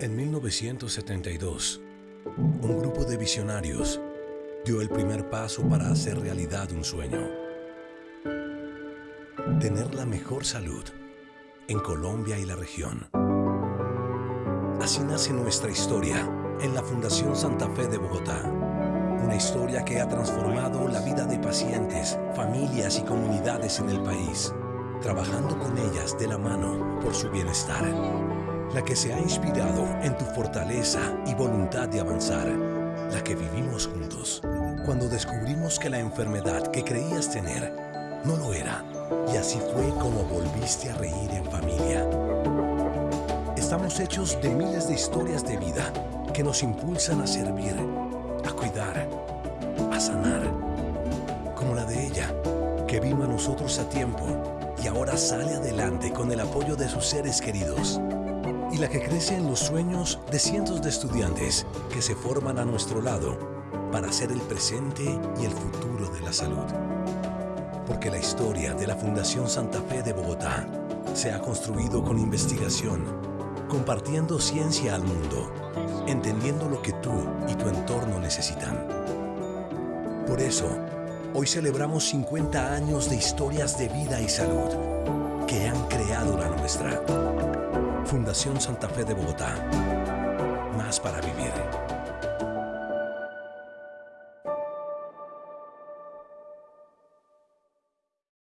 En 1972, un grupo de visionarios dio el primer paso para hacer realidad un sueño. Tener la mejor salud en Colombia y la región. Así nace nuestra historia en la Fundación Santa Fe de Bogotá. Una historia que ha transformado la vida de pacientes, familias y comunidades en el país, trabajando con ellas de la mano por su bienestar. La que se ha inspirado en tu fortaleza y voluntad de avanzar. La que vivimos juntos cuando descubrimos que la enfermedad que creías tener no lo era. Y así fue como volviste a reír en familia. Estamos hechos de miles de historias de vida que nos impulsan a servir, a cuidar, a sanar. Como la de ella, que vino a nosotros a tiempo y ahora sale adelante con el apoyo de sus seres queridos. Y la que crece en los sueños de cientos de estudiantes que se forman a nuestro lado para ser el presente y el futuro de la salud. Porque la historia de la Fundación Santa Fe de Bogotá se ha construido con investigación, compartiendo ciencia al mundo, entendiendo lo que tú y tu entorno necesitan. Por eso, hoy celebramos 50 años de historias de vida y salud que han creado la nuestra. Fundación Santa Fe de Bogotá. Más para vivir.